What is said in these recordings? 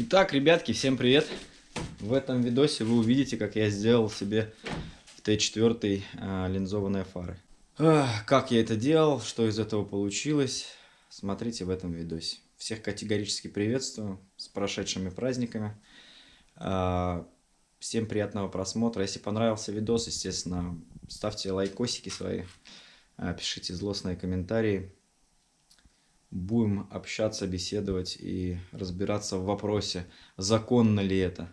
Итак, ребятки, всем привет! В этом видосе вы увидите, как я сделал себе в Т4 а, линзованные фары. Как я это делал, что из этого получилось, смотрите в этом видосе. Всех категорически приветствую с прошедшими праздниками. А, всем приятного просмотра. Если понравился видос, естественно, ставьте лайкосики свои, а, пишите злостные комментарии будем общаться, беседовать и разбираться в вопросе, законно ли это.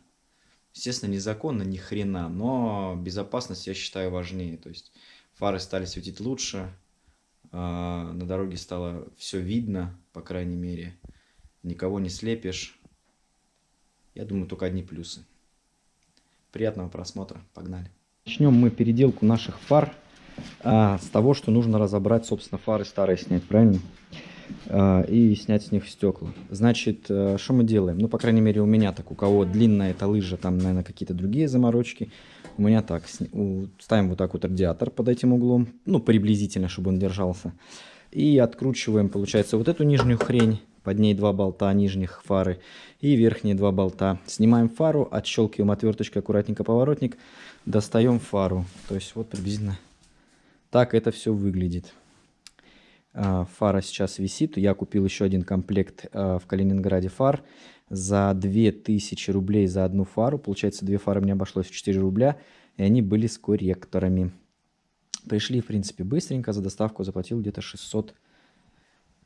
Естественно, незаконно ни хрена, но безопасность я считаю важнее. То есть фары стали светить лучше, а, на дороге стало все видно, по крайней мере. Никого не слепишь. Я думаю, только одни плюсы. Приятного просмотра. Погнали. Начнем мы переделку наших фар а, с того, что нужно разобрать, собственно, фары старые снять, правильно? А, и снять с них стекла. Значит, э, что мы делаем? Ну, по крайней мере, у меня так. У кого длинная эта лыжа, там, наверное, какие-то другие заморочки. У меня так. Ставим вот так вот радиатор под этим углом. Ну, приблизительно, чтобы он держался. И откручиваем, получается, вот эту нижнюю хрень. Под ней два болта нижних фары и верхние два болта. Снимаем фару, отщелкиваем отверточкой аккуратненько поворотник. Достаем фару. То есть вот приблизительно так это все выглядит. А, фара сейчас висит. Я купил еще один комплект а, в Калининграде фар за 2000 рублей за одну фару. Получается, две фары мне обошлось в 4 рубля, и они были с корректорами. Пришли, в принципе, быстренько. За доставку заплатил где-то 600,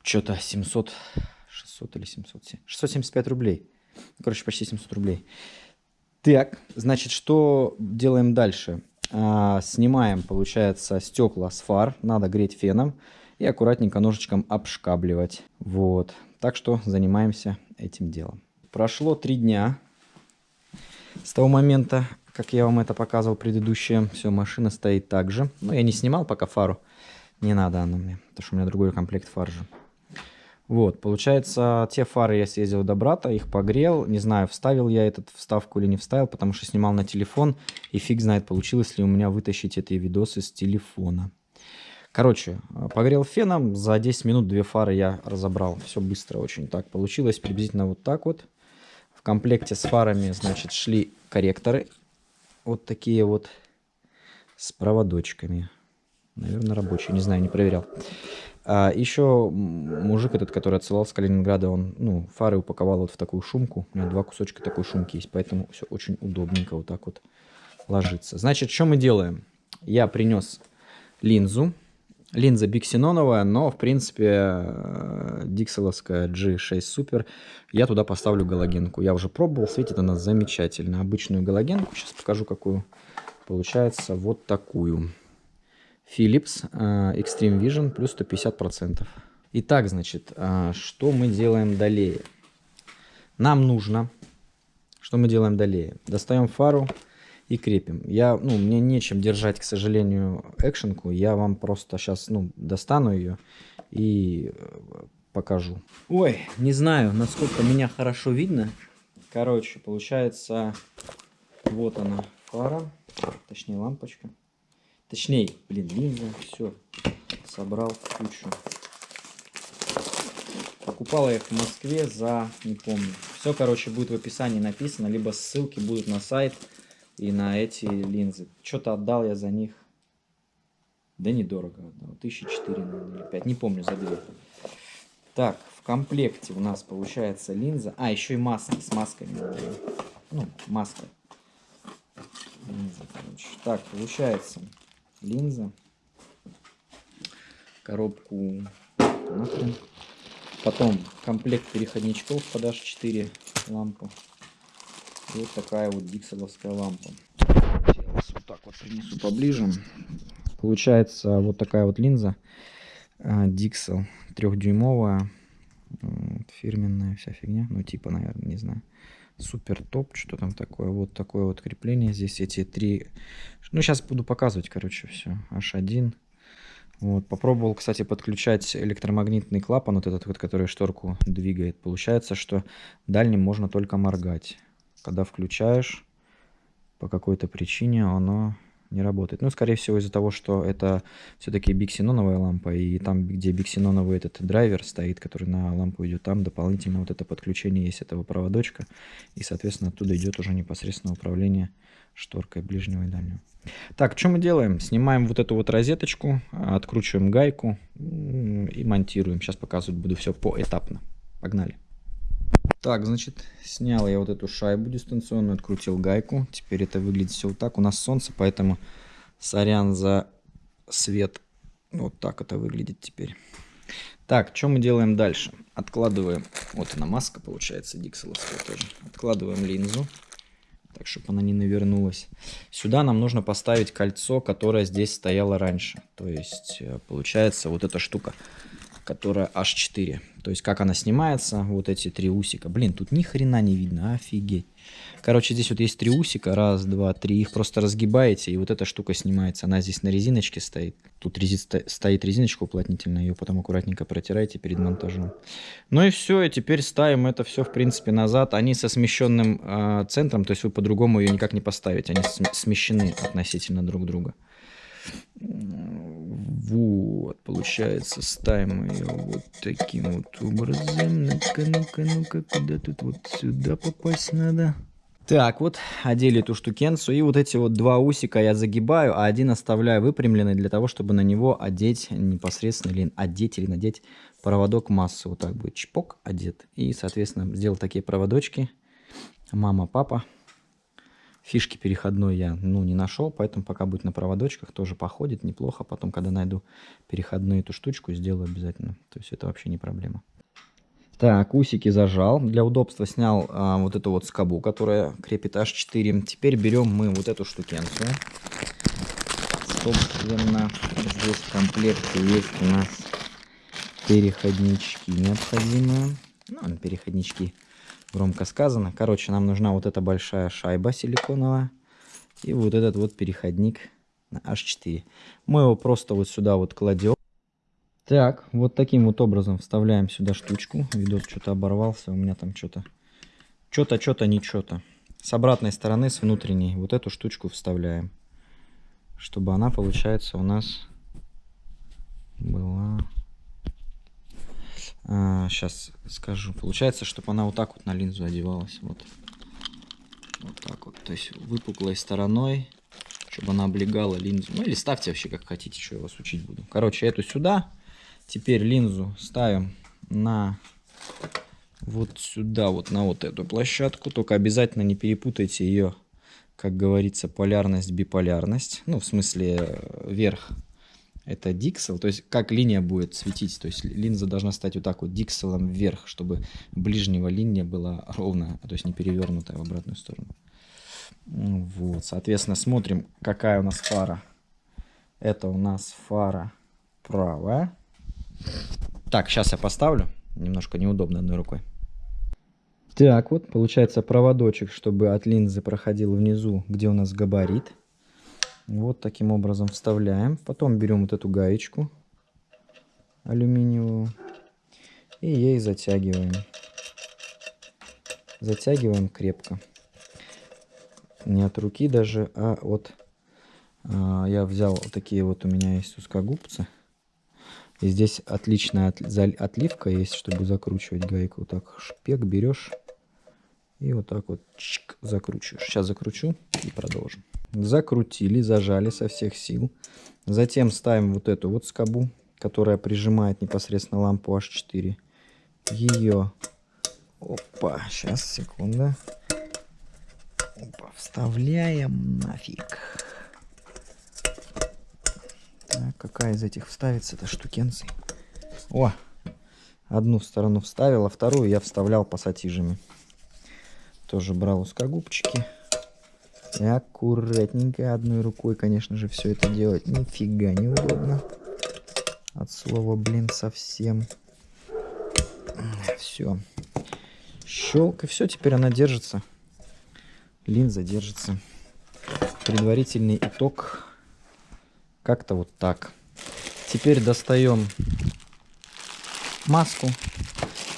что-то 700, 600 или 700, 675 рублей. Короче, почти 700 рублей. Так, значит, что делаем дальше? А, снимаем, получается, стекла с фар. Надо греть феном и аккуратненько ножичком обшкабливать. Вот. Так что занимаемся этим делом. Прошло три дня с того момента, как я вам это показывал предыдущее. Все, машина стоит так же. Но я не снимал пока фару. Не надо она мне, потому что у меня другой комплект фар же. Вот, получается, те фары я съездил до брата, их погрел. Не знаю, вставил я этот вставку или не вставил, потому что снимал на телефон. И фиг знает, получилось ли у меня вытащить эти видосы с телефона. Короче, э, погрел феном, за 10 минут две фары я разобрал. Все быстро очень так получилось, приблизительно вот так вот. В комплекте с фарами, значит, шли корректоры. Вот такие вот с проводочками. Наверное, рабочие, не знаю, не проверял. А еще мужик этот, который отсылал с Калининграда, он ну, фары упаковал вот в такую шумку. У меня два кусочка такой шумки есть, поэтому все очень удобненько вот так вот ложится. Значит, что мы делаем? Я принес линзу Линза биксеноновая, но в принципе э, дикселовская G6 Super. Я туда поставлю галогенку. Я уже пробовал, светит она замечательно. Обычную галогенку, сейчас покажу какую. Получается вот такую. Philips э, Extreme Vision плюс 150%. Итак, значит, э, что мы делаем далее? Нам нужно, что мы делаем далее? Достаем фару и крепим. Я, ну, мне нечем держать, к сожалению, экшенку. Я вам просто сейчас, ну, достану ее и э, покажу. Ой, не знаю, насколько меня хорошо видно. Короче, получается, вот она фара, точнее лампочка. Точнее, блин, линза, все, собрал кучу. Покупал я их в Москве за, не помню. Все, короче, будет в описании написано, либо ссылки будут на сайт и на эти линзы. Что-то отдал я за них. Да недорого отдал. Тысячи четыре, или пять. Не помню, за две. Так, в комплекте у нас получается линза. А, еще и маски. С масками. Ну, маска. Линза. Так, получается линза. Коробку нахрен. Потом комплект переходничков под H4 лампу. Вот такая вот дикселовская лампа. Сейчас вот так вот принесу поближе. Получается вот такая вот линза. Dixel трехдюймовая, фирменная вся фигня, ну типа, наверное, не знаю. Супер топ, что там такое, вот такое вот крепление, здесь эти три, ну сейчас буду показывать, короче, все, H1, вот, попробовал, кстати, подключать электромагнитный клапан, вот этот вот, который шторку двигает. Получается, что дальним можно только моргать когда включаешь, по какой-то причине оно не работает. Ну, скорее всего, из-за того, что это все-таки биксеноновая лампа, и там, где биксеноновый этот драйвер стоит, который на лампу идет, там дополнительно вот это подключение есть этого проводочка, и, соответственно, оттуда идет уже непосредственно управление шторкой ближнего и дальнего. Так, что мы делаем? Снимаем вот эту вот розеточку, откручиваем гайку и монтируем. Сейчас показывать буду все поэтапно. Погнали. Так, значит, снял я вот эту шайбу дистанционную, открутил гайку. Теперь это выглядит все вот так. У нас солнце, поэтому сорян за свет. Вот так это выглядит теперь. Так, что мы делаем дальше? Откладываем, вот она маска получается, дикселовская тоже. Откладываем линзу, так, чтобы она не навернулась. Сюда нам нужно поставить кольцо, которое здесь стояло раньше. То есть, э, получается, вот эта штука которая H4. То есть, как она снимается, вот эти три усика. Блин, тут ни хрена не видно, офигеть. Короче, здесь вот есть три усика, раз, два, три. Их просто разгибаете, и вот эта штука снимается. Она здесь на резиночке стоит. Тут рези... стоит резиночка уплотнительная, ее потом аккуратненько протираете перед монтажом. Ну и все, и теперь ставим это все, в принципе, назад. Они со смещенным э, центром, то есть вы по-другому ее никак не поставите. Они смещены относительно друг друга. Вот, получается, ставим ее вот таким вот образом. Ну-ка, ну-ка, ну-ка, куда тут вот сюда попасть надо? Так, вот, одели эту штукенцию. И вот эти вот два усика я загибаю, а один оставляю выпрямленный для того, чтобы на него одеть непосредственно, или одеть, или надеть проводок массы. Вот так будет чпок одет. И, соответственно, сделал такие проводочки. Мама, папа. Фишки переходной я ну, не нашел, поэтому пока будет на проводочках, тоже походит неплохо. Потом, когда найду переходную эту штучку, сделаю обязательно. То есть это вообще не проблема. Так, усики зажал. Для удобства снял а, вот эту вот скобу, которая крепит H4. Теперь берем мы вот эту штукенцию. Собственно, здесь в комплекте есть у нас переходнички необходимые. Ну, переходнички громко сказано. Короче, нам нужна вот эта большая шайба силиконовая и вот этот вот переходник на H4. Мы его просто вот сюда вот кладем. Так, вот таким вот образом вставляем сюда штучку. Видос что-то оборвался, у меня там что-то, что-то, что-то, не что-то. С обратной стороны, с внутренней, вот эту штучку вставляем. Чтобы она, получается, у нас была а, сейчас скажу. Получается, чтобы она вот так вот на линзу одевалась. Вот. Вот так вот. То есть выпуклой стороной, чтобы она облегала линзу. Ну или ставьте вообще как хотите, что я вас учить буду. Короче, эту сюда. Теперь линзу ставим на вот сюда, вот на вот эту площадку. Только обязательно не перепутайте ее, как говорится, полярность, биполярность. Ну, в смысле, э, вверх это диксел, то есть как линия будет светить, то есть линза должна стать вот так вот дикселом вверх, чтобы ближнего линия была ровная, то есть не перевернутая в обратную сторону. Вот, соответственно, смотрим, какая у нас фара. Это у нас фара правая. Так, сейчас я поставлю. Немножко неудобно одной рукой. Так, вот получается проводочек, чтобы от линзы проходил внизу, где у нас габарит. Вот таким образом вставляем. Потом берем вот эту гаечку алюминиевую и ей затягиваем. Затягиваем крепко. Не от руки даже, а от... А, я взял вот такие вот у меня есть узкогубцы. И здесь отличная от, отливка есть, чтобы закручивать гайку. Вот так шпек берешь и вот так вот чик, закручиваешь. Сейчас закручу и продолжим закрутили, зажали со всех сил. Затем ставим вот эту вот скобу, которая прижимает непосредственно лампу H4. Ее, опа, сейчас, секунда. Опа, вставляем нафиг. Так, какая из этих вставится эта штукенций? О, одну сторону вставил, а вторую я вставлял пассатижами. Тоже брал узкогубчики. И аккуратненько одной рукой, конечно же, все это делать нифига неудобно. От слова, блин, совсем. Все. Щелк, и все, теперь она держится. Линза держится. Предварительный итог. Как-то вот так. Теперь достаем маску.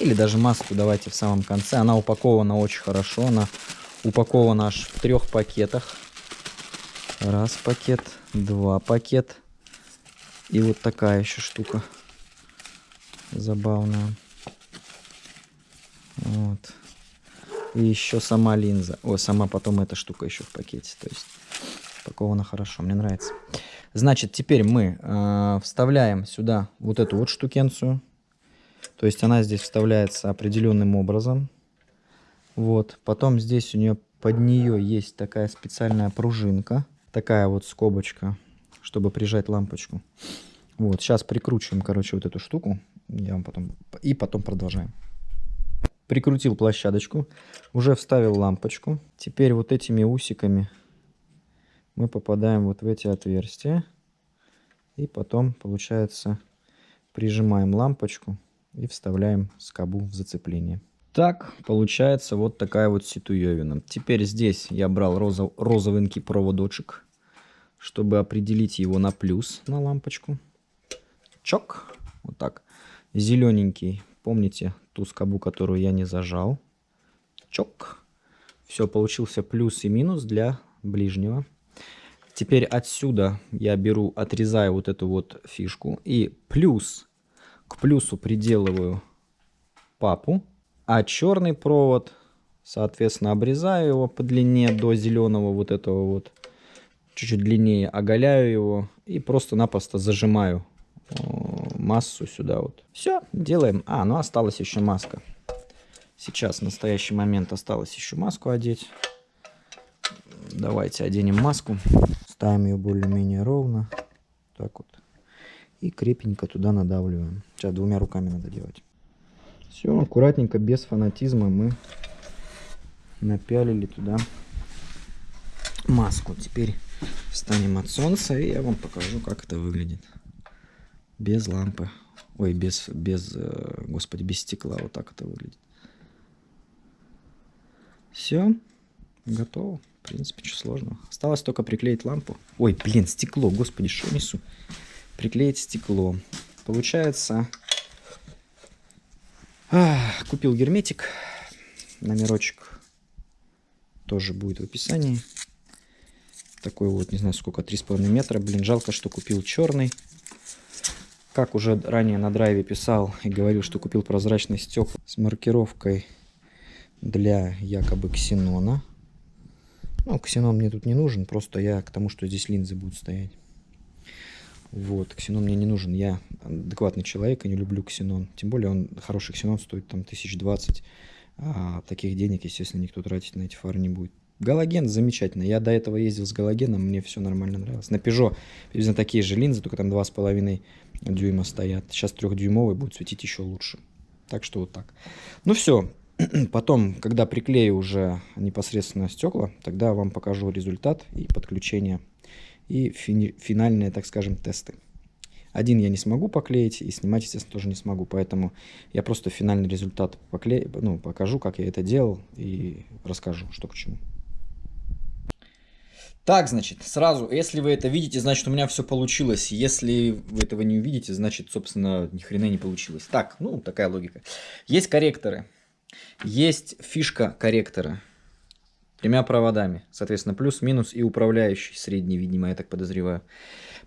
Или даже маску давайте в самом конце. Она упакована очень хорошо. Она упакован аж в трех пакетах Раз пакет, два пакет. И вот такая еще штука забавная. Вот. И еще сама линза. О, сама потом эта штука еще в пакете. То есть упакована хорошо, мне нравится. Значит, теперь мы э, вставляем сюда вот эту вот штукенцию. То есть она здесь вставляется определенным образом. Вот. Потом здесь у нее под нее есть такая специальная пружинка. Такая вот скобочка, чтобы прижать лампочку. Вот. Сейчас прикручиваем, короче, вот эту штуку. Я вам потом... И потом продолжаем. Прикрутил площадочку. Уже вставил лампочку. Теперь вот этими усиками мы попадаем вот в эти отверстия. И потом, получается, прижимаем лампочку и вставляем скобу в зацепление. Так, получается вот такая вот ситуевина. Теперь здесь я брал розов, розовенький проводочек, чтобы определить его на плюс на лампочку. Чок, вот так. Зелененький, помните ту скобу, которую я не зажал. Чок. Все, получился плюс и минус для ближнего. Теперь отсюда я беру, отрезаю вот эту вот фишку и плюс, к плюсу приделываю папу, а черный провод, соответственно, обрезаю его по длине до зеленого вот этого вот, чуть-чуть длиннее, оголяю его и просто-напросто зажимаю массу сюда вот. Все, делаем. А, ну осталась еще маска. Сейчас, в настоящий момент, осталось еще маску одеть. Давайте оденем маску. Ставим ее более-менее ровно. Так вот. И крепенько туда надавливаем. Сейчас двумя руками надо делать. Все, аккуратненько, без фанатизма мы напялили туда маску. Теперь встанем от солнца и я вам покажу, как это выглядит. Без лампы. Ой, без, без, э, господи, без стекла. Вот так это выглядит. Все, готово. В принципе, что сложного. Осталось только приклеить лампу. Ой, блин, стекло, господи, что несу? Приклеить стекло. Получается, купил герметик. Номерочек тоже будет в описании. Такой вот, не знаю сколько, 3,5 метра. Блин, жалко, что купил черный. Как уже ранее на драйве писал и говорил, что купил прозрачный стекла с маркировкой для якобы ксенона. Ну, ксенон мне тут не нужен, просто я к тому, что здесь линзы будут стоять. Вот, ксенон мне не нужен, я адекватный человек и не люблю ксенон. Тем более он, хороший ксенон стоит там 1020, а таких денег, естественно, никто тратить на эти фары не будет. Галоген замечательно. Я до этого ездил с галогеном, мне все нормально нравилось. На Peugeot приблизительно такие же линзы, только там 2,5 дюйма стоят. Сейчас трехдюймовый будет светить еще лучше. Так что вот так. Ну все, Потом, когда приклею уже непосредственно стекла, тогда вам покажу результат и подключение, и фини финальные, так скажем, тесты. Один я не смогу поклеить, и снимать, естественно, тоже не смогу, поэтому я просто финальный результат поклею, ну, покажу, как я это делал, и расскажу, что к чему. Так, значит, сразу, если вы это видите, значит, у меня все получилось. Если вы этого не увидите, значит, собственно, ни хрена не получилось. Так, ну, такая логика. Есть корректоры. Есть фишка корректора тремя проводами. Соответственно, плюс, минус и управляющий средний, видимо, я так подозреваю,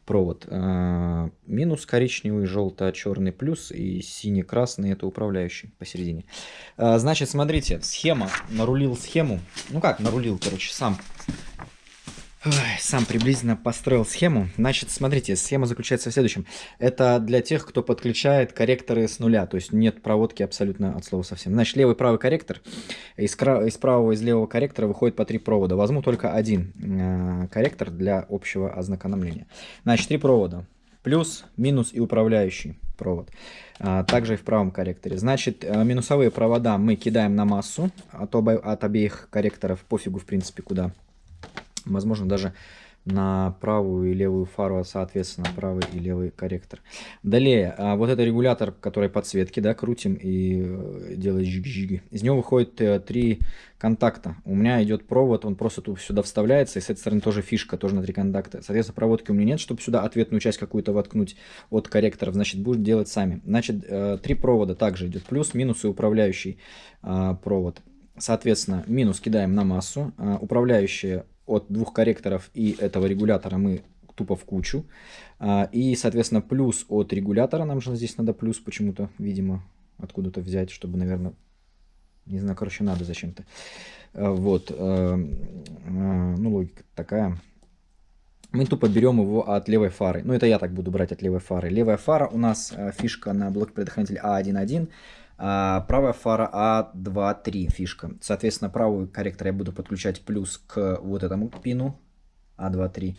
провод. А, минус коричневый, желто-черный плюс и синий-красный это управляющий посередине. А, значит, смотрите, схема, нарулил схему. Ну как, нарулил, короче, сам Сам приблизительно построил схему. Значит, смотрите, схема заключается в следующем. Это для тех, кто подключает корректоры с нуля, то есть нет проводки абсолютно от слова совсем. Значит, левый правый корректор. Из, из правого из левого корректора выходит по три провода. Возьму только один э, корректор для общего ознакомления. Значит, три провода. Плюс, минус и управляющий провод. А, также и в правом корректоре. Значит, э, минусовые провода мы кидаем на массу от, оба, от обеих корректоров. Пофигу, в принципе, куда возможно даже на правую и левую фару, соответственно, правый и левый корректор. Далее, а, вот это регулятор, который подсветки, да, крутим и э, делает жиг-жиг. Из него выходит э, три контакта. У меня идет провод, он просто тут сюда вставляется, и с этой стороны тоже фишка, тоже на три контакта. Соответственно, проводки у меня нет, чтобы сюда ответную часть какую-то воткнуть от корректоров, значит, будем делать сами. Значит, э, три провода также идет, плюс, минус и управляющий а, провод. Соответственно, минус кидаем на массу, управляющие от двух корректоров и этого регулятора мы тупо в кучу. А, и, соответственно, плюс от регулятора, нам же здесь надо плюс почему-то, видимо, откуда-то взять, чтобы, наверное, не знаю, короче, надо зачем-то. А, вот, а, ну, логика такая. Мы тупо берем его от левой фары. Ну, это я так буду брать от левой фары. Левая фара у нас фишка на блок предохранитель А1.1. А правая фара А2.3 фишка. Соответственно, правый корректор я буду подключать плюс к вот этому пину А2.3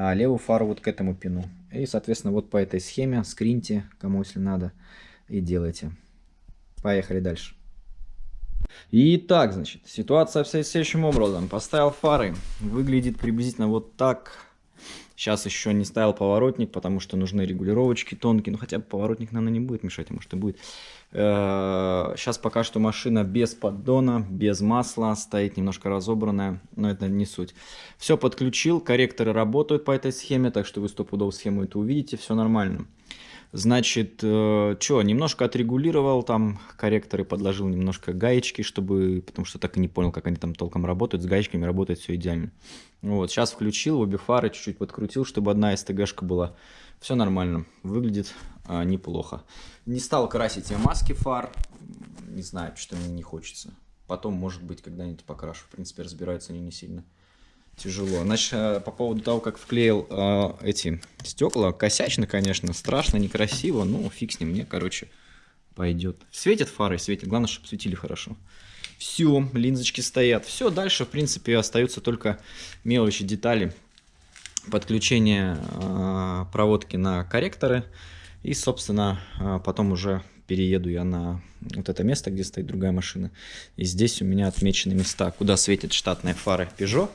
а левую фару вот к этому пину. И, соответственно, вот по этой схеме скриньте, кому если надо, и делайте. Поехали дальше. Итак, значит, ситуация вся следующим образом. Поставил фары. Выглядит приблизительно вот так. Сейчас еще не ставил поворотник, потому что нужны регулировочки тонкие. Ну, хотя бы поворотник, наверное, не будет мешать, а может и будет. Сейчас э, пока что машина без поддона, без масла, стоит немножко разобранная, но это не суть. Все подключил, корректоры работают по этой схеме, так что вы стопудово схему это увидите, все нормально. Значит, э, что, немножко отрегулировал там корректоры, подложил немножко гаечки, чтобы, потому что так и не понял, как они там толком работают. С гаечками работает все идеально. Вот, сейчас включил, обе фары чуть-чуть подкрутил, чтобы одна СТГшка была. Все нормально, выглядит а, неплохо. Не стал красить я маски фар, не знаю, что мне не хочется. Потом, может быть, когда-нибудь покрашу. В принципе, разбираются они не сильно тяжело. Значит, э, по поводу того, как вклеил э, эти стекла, косячно, конечно, страшно, некрасиво, но фиг с ним, мне, короче, пойдет. Светят фары, светят, главное, чтобы светили хорошо. Все, линзочки стоят. Все, дальше, в принципе, остаются только мелочи, детали. Подключение э, проводки на корректоры. И, собственно, э, потом уже перееду я на вот это место, где стоит другая машина. И здесь у меня отмечены места, куда светят штатные фары Peugeot.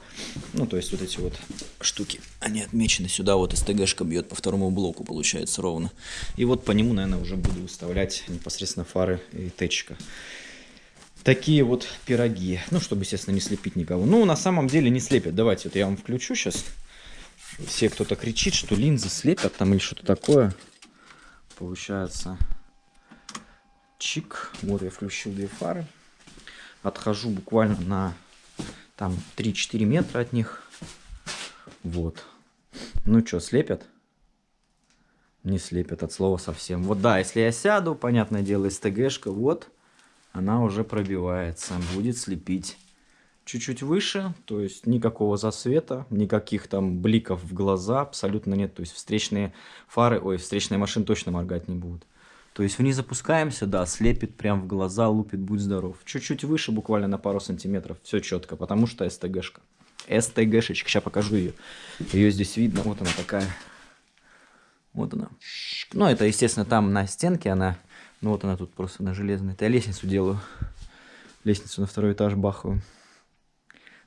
Ну, то есть вот эти вот штуки, они отмечены сюда. Вот СТГшка бьет по второму блоку, получается, ровно. И вот по нему, наверное, уже буду выставлять непосредственно фары и течка. Такие вот пироги. Ну, чтобы, естественно, не слепить никого. Ну, на самом деле не слепят. Давайте вот я вам включу сейчас. Все кто-то кричит, что линзы слепят там или что-то такое. Получается, чик. Вот я включил две фары. Отхожу буквально на там 3-4 метра от них. Вот. Ну что, слепят? Не слепят от слова совсем. Вот да, если я сяду, понятное дело, СТГшка, вот, она уже пробивается, будет слепить. Чуть-чуть выше, то есть никакого засвета, никаких там бликов в глаза абсолютно нет. То есть встречные фары, ой, встречные машины точно моргать не будут. То есть вниз запускаемся, да, слепит прям в глаза, лупит, будь здоров. Чуть-чуть выше, буквально на пару сантиметров, все четко, потому что СТГшка. СТГшечка, сейчас покажу ее. Ее здесь видно, вот она такая. Вот она. Ну, это, естественно, там на стенке она. Ну, вот она тут просто на железной. Это я лестницу делаю. Лестницу на второй этаж бахаю.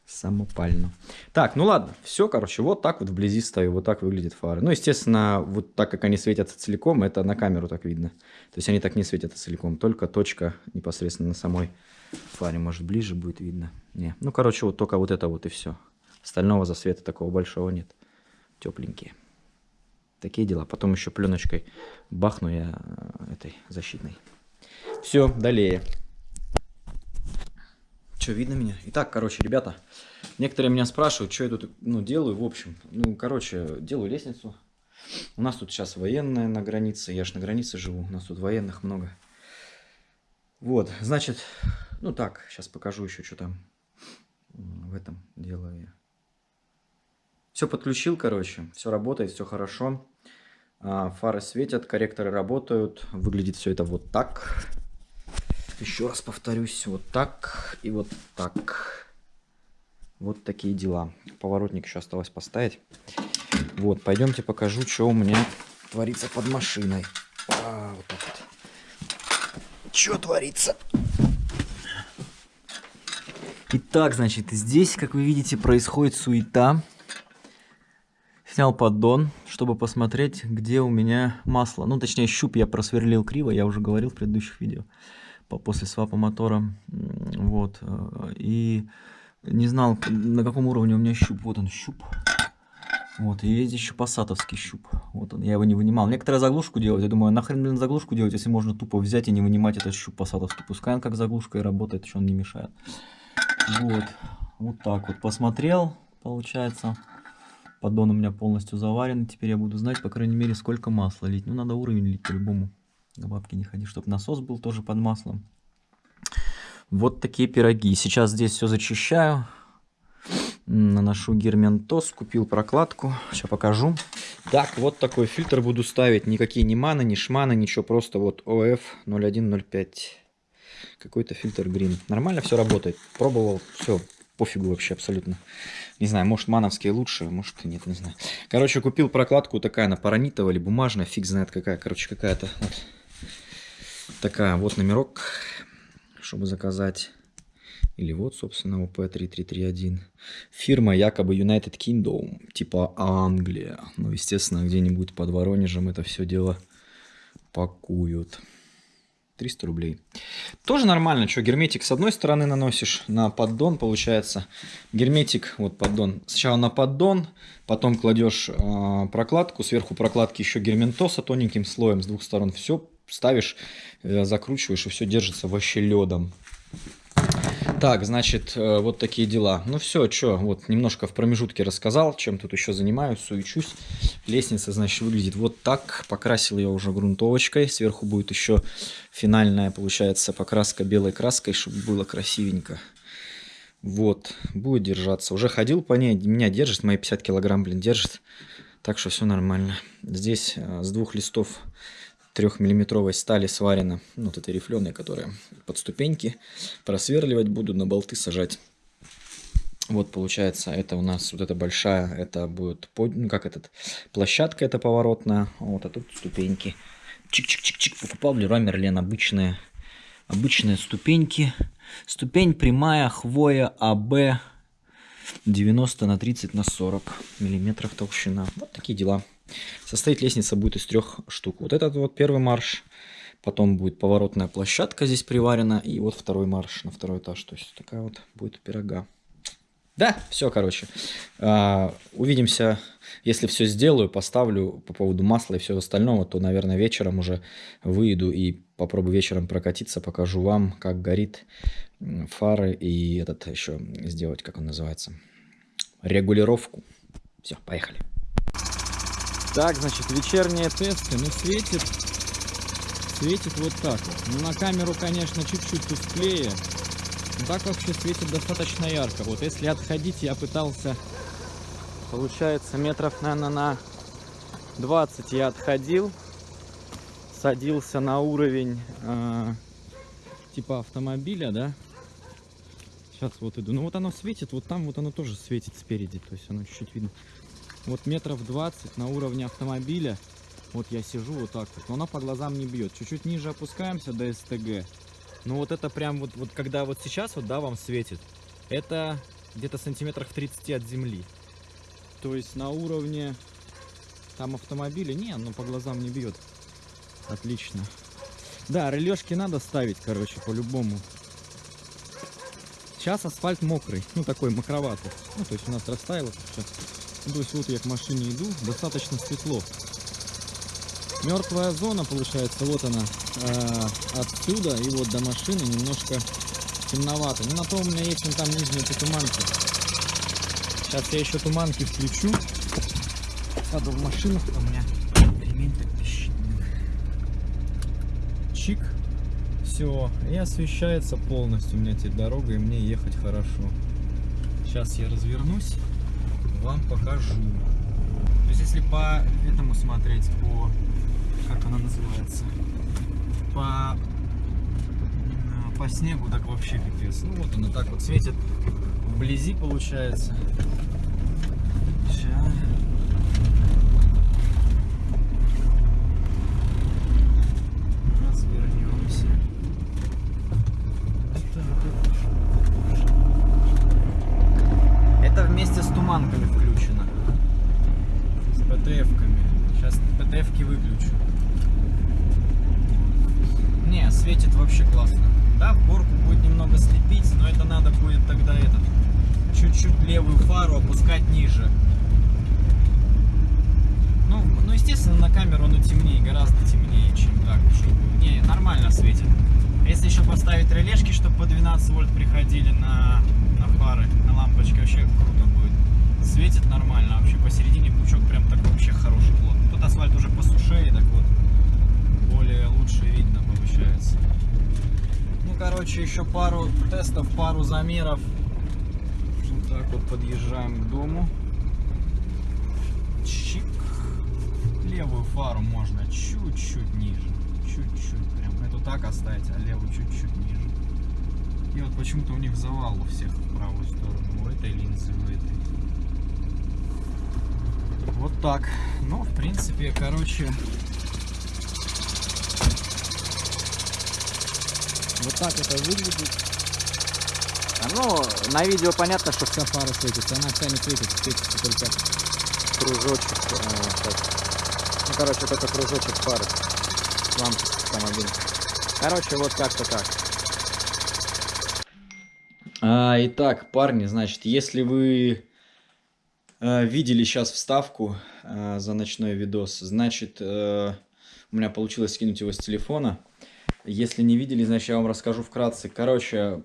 Самопально. Так, ну ладно, все, короче, вот так вот вблизи стою, вот так выглядит фары. Ну, естественно, вот так как они светятся целиком, это на камеру так видно. То есть они так не светятся целиком, только точка непосредственно на самой фаре, может, ближе будет видно. Не, ну, короче, вот только вот это вот и все. Остального засвета такого большого нет. Тепленькие. Такие дела. Потом еще пленочкой бахну я э, этой защитной. Все, далее. Что, видно меня? Итак, короче, ребята, некоторые меня спрашивают, что я тут ну, делаю, в общем. Ну, короче, делаю лестницу. У нас тут сейчас военная на границе, я ж на границе живу, у нас тут военных много. Вот, значит, ну так, сейчас покажу еще, что там в этом делаю я. Все подключил, короче, все работает, все хорошо. А, фары светят, корректоры работают, выглядит все это вот так. Еще раз повторюсь, вот так и вот так. Вот такие дела. Поворотник еще осталось поставить. Вот, пойдемте покажу, что у меня творится под машиной. А, вот так вот. Что творится? Итак, значит, здесь, как вы видите, происходит суета. Снял поддон, чтобы посмотреть, где у меня масло. Ну, точнее, щуп я просверлил криво, я уже говорил в предыдущих видео после свапа мотора. Вот. Э, и не знал, на каком уровне у меня щуп. Вот он, щуп. Вот, и есть еще пассатовский щуп. Вот он, я его не вынимал. Некоторые заглушку делают, я думаю, нахрен блин заглушку делать, если можно тупо взять и не вынимать этот щуп пассатовский. Пускай он как заглушка и работает, что он не мешает. Вот, вот так вот посмотрел, получается. Поддон у меня полностью заварен. Теперь я буду знать, по крайней мере, сколько масла лить. Ну, надо уровень лить по-любому. К бабке не ходи, чтобы насос был тоже под маслом. Вот такие пироги. Сейчас здесь все зачищаю. Наношу герментоз, купил прокладку. Сейчас покажу. Так, вот такой фильтр буду ставить. Никакие ни маны, ни шманы, ничего. Просто вот OF 0105. Какой-то фильтр Green. Нормально все работает. Пробовал, все, пофигу вообще абсолютно. Не знаю, может мановские лучше, может и нет, не знаю. Короче, купил прокладку такая, она паранитовая или бумажная, фиг знает какая. Короче, какая-то вот такая. Вот номерок, чтобы заказать. Или вот, собственно, ОП-3331. Фирма якобы United Kingdom, типа Англия. Ну, естественно, где-нибудь под Воронежем это все дело пакуют. 300 рублей. Тоже нормально, что герметик с одной стороны наносишь на поддон, получается. Герметик, вот поддон, сначала на поддон, потом кладешь э, прокладку, сверху прокладки еще герментоса тоненьким слоем с двух сторон. Все ставишь, э, закручиваешь и все держится вообще ледом. Так, значит, э, вот такие дела. Ну все, что, вот немножко в промежутке рассказал, чем тут еще занимаюсь, суечусь. Лестница, значит, выглядит вот так. Покрасил я уже грунтовочкой. Сверху будет еще финальная, получается, покраска белой краской, чтобы было красивенько. Вот, будет держаться. Уже ходил по ней, меня держит, мои 50 килограмм, блин, держит. Так что все нормально. Здесь э, с двух листов трехмиллиметровой стали сварена, ну, вот этой рифленой, которая под ступеньки. Просверливать буду, на болты сажать. Вот получается, это у нас вот эта большая, это будет, под, ну как этот, площадка это поворотная, вот, а тут ступеньки. Чик-чик-чик-чик, покупал в Леруа обычные, обычные ступеньки. Ступень прямая, хвоя, АБ, 90 на 30 на 40 миллиметров толщина. Вот такие дела. Состоит лестница будет из трех штук. Вот этот вот первый марш, потом будет поворотная площадка здесь приварена, и вот второй марш на второй этаж. То есть такая вот будет пирога. Да, все, короче. А, увидимся, если все сделаю, поставлю по поводу масла и всего остального, то, наверное, вечером уже выйду и попробую вечером прокатиться, покажу вам, как горит фары и этот еще сделать, как он называется, регулировку. Все, поехали. Так, значит, вечерние тесты. Ну, светит, светит вот так вот. Ну, на камеру, конечно, чуть-чуть тусклее. Но так вообще светит достаточно ярко. Вот если отходить, я пытался, получается, метров, наверное, на 20 я отходил. Садился на уровень э, типа автомобиля, да. Сейчас вот иду. Ну вот оно светит, вот там вот оно тоже светит спереди. То есть оно чуть-чуть видно вот метров 20 на уровне автомобиля. Вот я сижу вот так вот, но она по глазам не бьет. Чуть-чуть ниже опускаемся до СТГ. Ну вот это прям вот, вот когда вот сейчас вот, да, вам светит, это где-то сантиметрах 30 от земли. То есть на уровне там автомобиля, не, ну по глазам не бьет. Отлично. Да, релешки надо ставить, короче, по-любому. Сейчас асфальт мокрый, ну такой мокроватый. Ну то есть у нас растаяло сейчас. То есть вот я к машине иду, достаточно светло. Мертвая зона получается, вот она, э, отсюда и вот до машины немножко темновато. Ну на то у меня есть вон там нижние туманки. Сейчас я еще туманки включу. Сяду в машину, у меня ремень так пищит. Чик. Все, и освещается полностью у меня теперь дорога, и мне ехать хорошо. Сейчас я развернусь вам покажу. То есть если по этому смотреть, по... как она называется? По, по снегу так вообще пипец. Ну вот она так вот светит вблизи получается. шарманками включено. С ПТФками. Сейчас ПТФки выключу. Не, светит вообще классно. Да, в горку будет немного слепить, но это надо будет тогда этот чуть-чуть левую фару опускать ниже. Ну, ну, естественно, на камеру оно темнее, гораздо темнее, чем так. Не, нормально светит. А если еще поставить релешки, чтобы по 12 вольт приходили на, на фары, на лампочки, вообще круто светит нормально, а вообще посередине пучок прям так вообще хороший плотный. Тут асфальт уже посушее, так вот более лучше видно получается. Ну, короче, еще пару тестов, пару замеров. Вот так вот подъезжаем к дому. Чик. Левую фару можно чуть-чуть ниже. Чуть-чуть прям. Эту так оставить, а левую чуть-чуть ниже. И вот почему-то у них завал у всех в правую сторону. У этой линзы, у этой. Вот так. Ну, в принципе, короче, Вот так это выглядит. А, ну, на видео понятно, что вся фара светится. Она вся не светится, светится только кружочек. А, сейчас. Ну, короче, только кружочек фары. Там один. Короче, вот как-то так. А, итак, парни, значит, если вы э, видели сейчас вставку э, за ночной видос, значит, э, у меня получилось скинуть его с телефона. Если не видели, значит, я вам расскажу вкратце. Короче,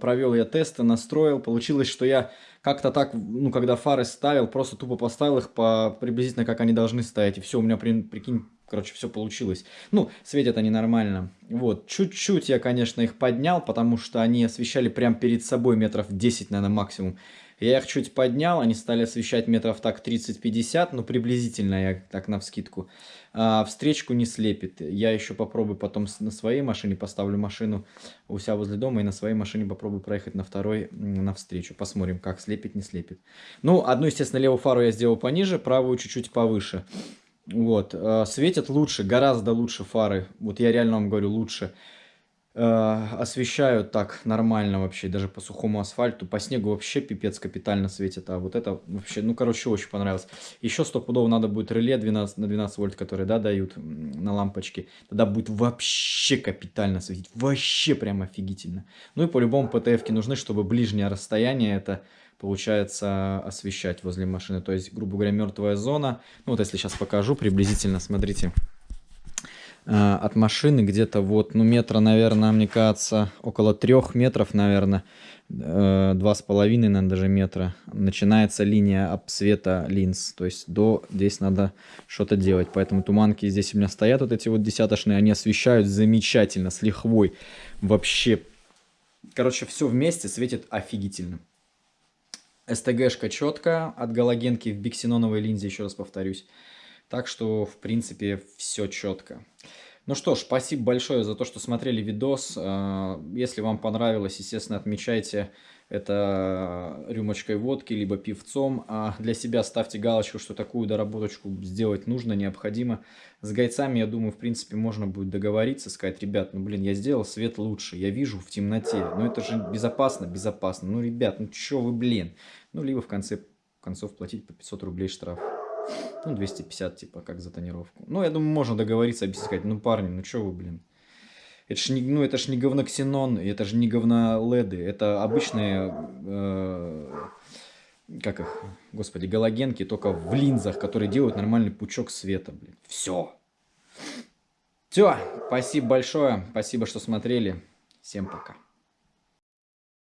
провел я тесты, настроил. Получилось, что я как-то так, ну, когда фары ставил, просто тупо поставил их по приблизительно, как они должны стоять. И все, у меня, при, прикинь, короче, все получилось. Ну, светят они нормально. Вот, чуть-чуть я, конечно, их поднял, потому что они освещали прям перед собой метров 10, наверное, максимум. Я их чуть поднял, они стали освещать метров так 30-50, ну приблизительно я так на вскидку. А, встречку не слепит. Я еще попробую потом на своей машине, поставлю машину у себя возле дома и на своей машине попробую проехать на второй на встречу. Посмотрим, как слепит, не слепит. Ну, одну, естественно, левую фару я сделал пониже, правую чуть-чуть повыше. Вот, а, светят лучше, гораздо лучше фары. Вот я реально вам говорю, лучше. Э, освещают так нормально вообще, даже по сухому асфальту. По снегу вообще пипец капитально светит. А вот это вообще, ну, короче, очень понравилось. Еще стопудово надо будет реле 12 на 12 вольт, которые, да, дают на лампочке. Тогда будет вообще капитально светить. Вообще прям офигительно. Ну и по-любому ПТФ нужны, чтобы ближнее расстояние это получается освещать возле машины. То есть, грубо говоря, мертвая зона. Ну вот если сейчас покажу приблизительно, смотрите. Э, от машины где-то вот, ну, метра, наверное, мне кажется, около трех метров, наверное, э, два с половиной, наверное, даже метра, начинается линия обсвета линз. То есть до здесь надо что-то делать. Поэтому туманки здесь у меня стоят, вот эти вот десяточные, они освещают замечательно, с лихвой. Вообще, короче, все вместе светит офигительно. СТГшка четкая, от галогенки в биксеноновой линзе, еще раз повторюсь. Так что, в принципе, все четко. Ну что ж, спасибо большое за то, что смотрели видос. А, если вам понравилось, естественно, отмечайте это рюмочкой водки, либо пивцом. А для себя ставьте галочку, что такую доработочку сделать нужно, необходимо. С гайцами, я думаю, в принципе, можно будет договориться, сказать, ребят, ну, блин, я сделал свет лучше, я вижу в темноте. Ну, это же безопасно, безопасно. Ну, ребят, ну, чё вы, блин. Ну, либо в конце концов платить по 500 рублей штраф. Ну, 250, типа, как за тонировку. Ну, я думаю, можно договориться, объяснить, сказать, ну, парни, ну, что вы, блин. Это ж не, ну, это ж не говноксенон, это же не говноледы, это обычные, э, как их, господи, галогенки, только в линзах, которые делают нормальный пучок света, блин. Все. Все, спасибо большое, спасибо, что смотрели. Всем пока.